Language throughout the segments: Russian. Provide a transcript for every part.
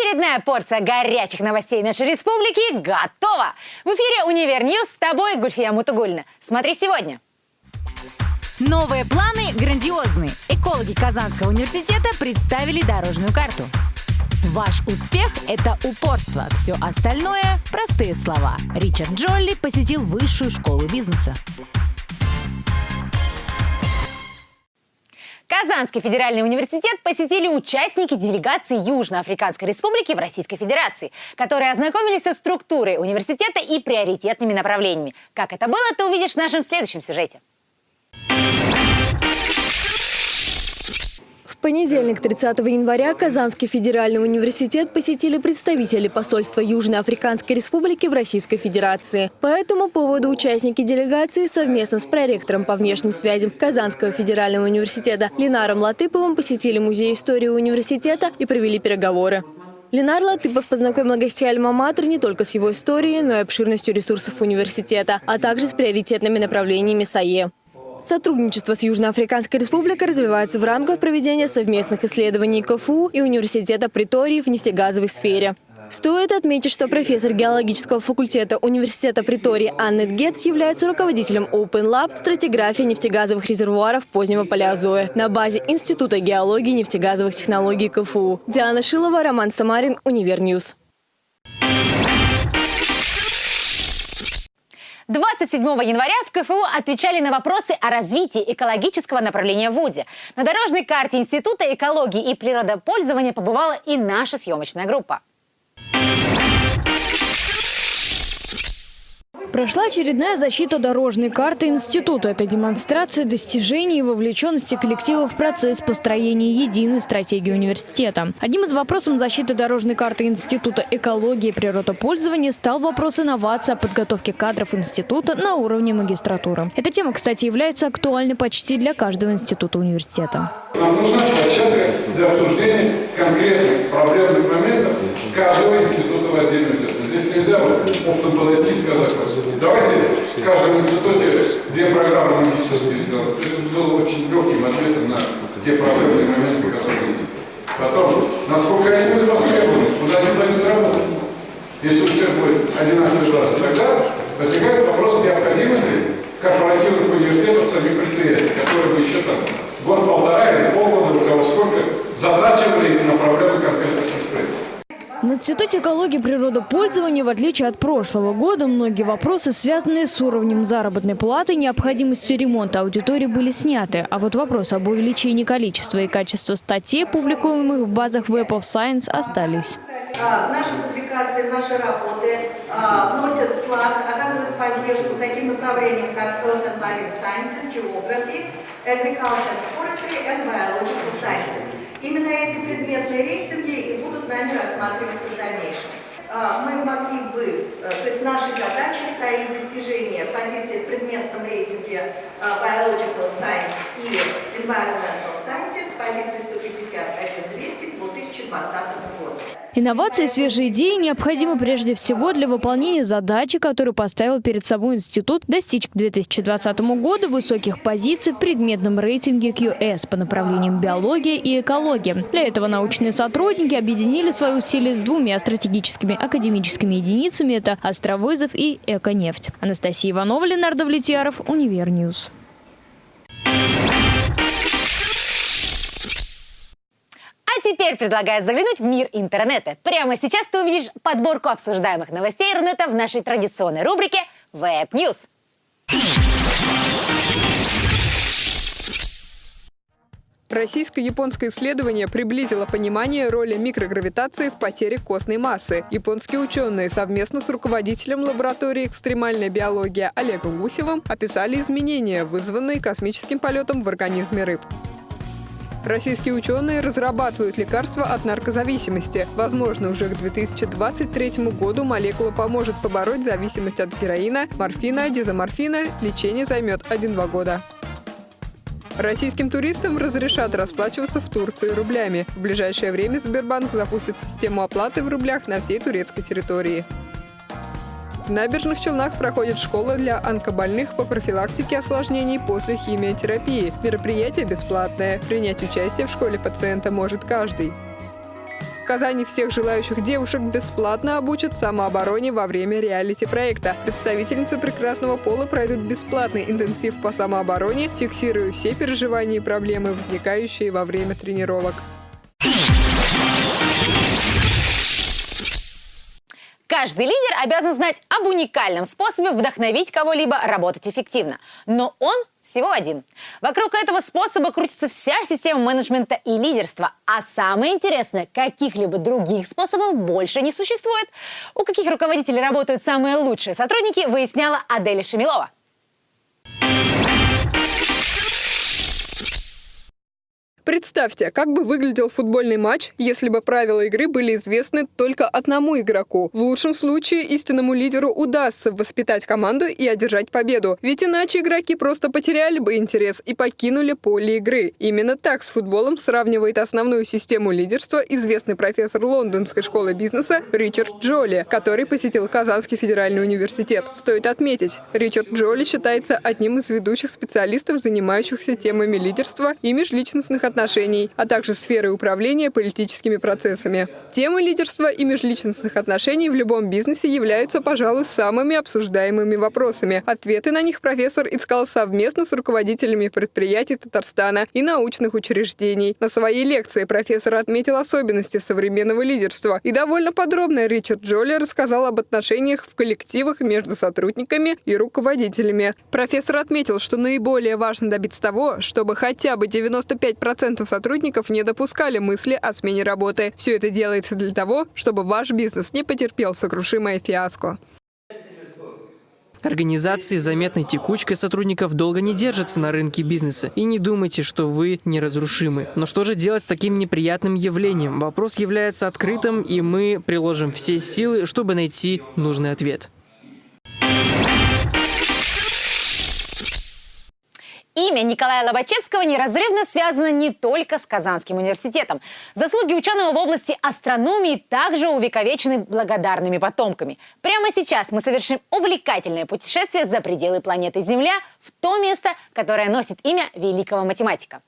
Очередная порция горячих новостей нашей республики готова! В эфире «UniverNews» с тобой Гульфия Мутугуллина. Смотри сегодня. Новые планы грандиозные. Экологи Казанского университета представили дорожную карту. Ваш успех – это упорство. Все остальное – простые слова. Ричард Джолли посетил высшую школу бизнеса. Казанский федеральный университет посетили участники делегации Южноафриканской республики в Российской Федерации, которые ознакомились со структурой университета и приоритетными направлениями. Как это было, ты увидишь в нашем следующем сюжете. Понедельник, 30 января, Казанский федеральный университет посетили представители посольства Южноафриканской республики в Российской Федерации. По этому поводу участники делегации совместно с проректором по внешним связям Казанского федерального университета Ленаром Латыповым посетили Музей истории университета и провели переговоры. Ленар Латыпов познакомил гостей Альма-Матер не только с его историей, но и обширностью ресурсов университета, а также с приоритетными направлениями САЕ. Сотрудничество с Южноафриканской республикой развивается в рамках проведения совместных исследований КФУ и Университета Притории в нефтегазовой сфере. Стоит отметить, что профессор геологического факультета Университета Притории Аннет Гетц является руководителем Open Lab «Стратиграфия нефтегазовых резервуаров позднего палеозоя» на базе Института геологии и нефтегазовых технологий КФУ. Диана Шилова, Роман Самарин, UniverNews. 27 января в КФУ отвечали на вопросы о развитии экологического направления в ВУЗе. На дорожной карте Института экологии и природопользования побывала и наша съемочная группа. Прошла очередная защита дорожной карты института. Это демонстрация достижений и вовлеченности коллектива в процесс построения единой стратегии университета. Одним из вопросов защиты дорожной карты института экологии и природопользования стал вопрос инновации о подготовке кадров института на уровне магистратуры. Эта тема, кстати, является актуальной почти для каждого института университета. Нам нужна площадка для обсуждения конкретных проблемных моментов каждого института в отдельности. Здесь нельзя вот подойти и сказать, давайте в каждом институте две программы магистрские сделать. Это было очень легким ответом на те проблемные моменты, которые есть. Потом, насколько они будут востребованы, куда они пойдут работать. Если у всех будет одинаковый глаз, тогда возникает вопрос необходимости корпоративных университетов, самих предприятий, которые бы еще там год-полтора или полгода, у кого сколько, задачивали на проблемы конкретных предприятий. В Институте экологии и природопользования, в отличие от прошлого года, многие вопросы, связанные с уровнем заработной платы и необходимостью ремонта аудитории, были сняты. А вот вопрос об увеличении количества и качества статей, публикуемых в базах Web of Science, остались. А, наши публикации, наши работы а, вносят вклад, оказывают поддержку таким направлениям, как Health and Marine Sciences, Geography, Agriculture and Forestry and Biological Sciences. Именно эти предметные рейтинги и будут нами рассматриваться в дальнейшем. А, мы могли бы, э, то есть нашей задачей стоит достижение позиции в предметном рейтинге Biological Science и Environmental Sciences, позиции 151-200 к 2020 году. Инновации и свежие идеи необходимы прежде всего для выполнения задачи, которую поставил перед собой институт достичь к 2020 году высоких позиций в предметном рейтинге QS по направлениям биология и экология. Для этого научные сотрудники объединили свои усилия с двумя стратегическими академическими единицами – это Астровызов и Эконефть. Анастасия Иванова, Ленар Давлетьяров, UniverNews. Теперь предлагаю заглянуть в мир интернета. Прямо сейчас ты увидишь подборку обсуждаемых новостей Рунета в нашей традиционной рубрике Web News. Российско-японское исследование приблизило понимание роли микрогравитации в потере костной массы. Японские ученые совместно с руководителем лаборатории экстремальной биологии Олегом Гусевым описали изменения, вызванные космическим полетом в организме рыб. Российские ученые разрабатывают лекарства от наркозависимости. Возможно, уже к 2023 году молекула поможет побороть зависимость от героина, морфина, дизоморфина. Лечение займет 1-2 года. Российским туристам разрешат расплачиваться в Турции рублями. В ближайшее время Сбербанк запустит систему оплаты в рублях на всей турецкой территории. В набережных Челнах проходит школа для онкобольных по профилактике осложнений после химиотерапии. Мероприятие бесплатное. Принять участие в школе пациента может каждый. Казани всех желающих девушек бесплатно обучат самообороне во время реалити-проекта. Представительницы прекрасного пола пройдут бесплатный интенсив по самообороне, фиксируя все переживания и проблемы, возникающие во время тренировок. Каждый лидер обязан знать об уникальном способе вдохновить кого-либо работать эффективно. Но он всего один. Вокруг этого способа крутится вся система менеджмента и лидерства. А самое интересное, каких-либо других способов больше не существует. У каких руководителей работают самые лучшие сотрудники, выясняла Аделя Шамилова. Представьте, как бы выглядел футбольный матч, если бы правила игры были известны только одному игроку. В лучшем случае истинному лидеру удастся воспитать команду и одержать победу. Ведь иначе игроки просто потеряли бы интерес и покинули поле игры. Именно так с футболом сравнивает основную систему лидерства известный профессор лондонской школы бизнеса Ричард Джоли, который посетил Казанский федеральный университет. Стоит отметить, Ричард Джоли считается одним из ведущих специалистов, занимающихся темами лидерства и межличностных отношений отношений, а также сферы управления политическими процессами. Темы лидерства и межличностных отношений в любом бизнесе являются, пожалуй, самыми обсуждаемыми вопросами. Ответы на них профессор искал совместно с руководителями предприятий Татарстана и научных учреждений. На своей лекции профессор отметил особенности современного лидерства. И довольно подробно Ричард Джоли рассказал об отношениях в коллективах между сотрудниками и руководителями. Профессор отметил, что наиболее важно добиться того, чтобы хотя бы 95% 90% сотрудников не допускали мысли о смене работы. Все это делается для того, чтобы ваш бизнес не потерпел сокрушимое фиаско. Организации заметной текучкой сотрудников долго не держатся на рынке бизнеса. И не думайте, что вы неразрушимы. Но что же делать с таким неприятным явлением? Вопрос является открытым, и мы приложим все силы, чтобы найти нужный ответ. Имя Николая Лобачевского неразрывно связано не только с Казанским университетом. Заслуги ученого в области астрономии также увековечены благодарными потомками. Прямо сейчас мы совершим увлекательное путешествие за пределы планеты Земля в то место, которое носит имя великого математика.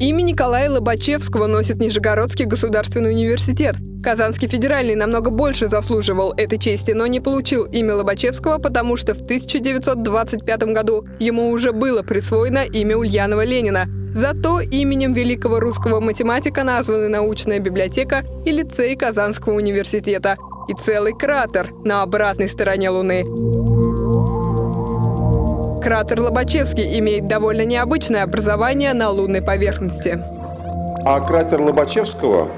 Имя Николая Лобачевского носит Нижегородский государственный университет. Казанский федеральный намного больше заслуживал этой чести, но не получил имя Лобачевского, потому что в 1925 году ему уже было присвоено имя Ульянова Ленина. Зато именем великого русского математика названы научная библиотека и лицей Казанского университета и целый кратер на обратной стороне Луны. Кратер Лобачевский имеет довольно необычное образование на лунной поверхности. А кратер Лобачевского,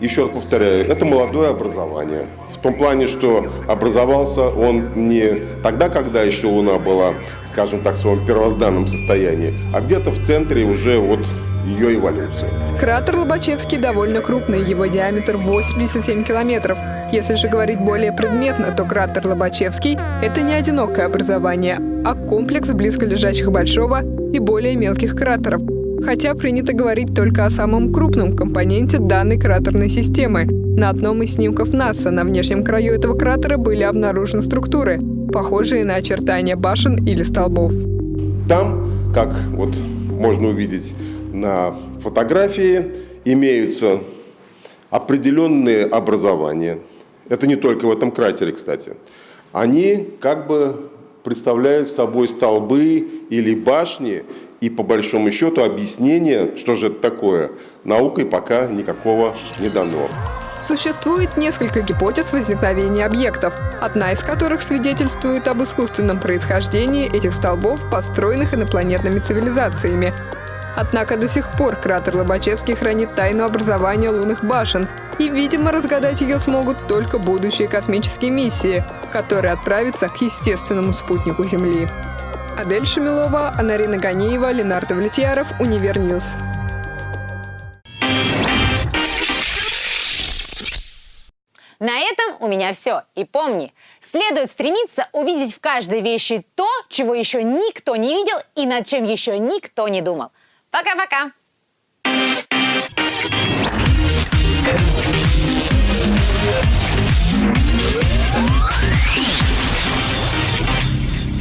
еще раз повторяю, это молодое образование. В том плане, что образовался он не тогда, когда еще Луна была, скажем так, в своем первозданном состоянии, а где-то в центре уже вот ее эволюции. Кратер Лобачевский довольно крупный, его диаметр 87 километров. Если же говорить более предметно, то кратер Лобачевский – это не одинокое образование, а комплекс близко лежащих большого и более мелких кратеров. Хотя принято говорить только о самом крупном компоненте данной кратерной системы. На одном из снимков НАСА на внешнем краю этого кратера были обнаружены структуры, похожие на очертания башен или столбов. Там, как вот можно увидеть на фотографии, имеются определенные образования – это не только в этом кратере, кстати, они как бы представляют собой столбы или башни, и по большому счету объяснение, что же это такое, наукой пока никакого не дано. Существует несколько гипотез возникновения объектов, одна из которых свидетельствует об искусственном происхождении этих столбов, построенных инопланетными цивилизациями. Однако до сих пор кратер Лобачевский хранит тайну образования лунных башен, и, видимо, разгадать ее смогут только будущие космические миссии, которые отправятся к естественному спутнику Земли. Адель Шамилова, Анарина Ганиева, Ленар Давлетьяров, UniverNews. На этом у меня все. И помни, следует стремиться увидеть в каждой вещи то, чего еще никто не видел и над чем еще никто не думал. Пока-пока!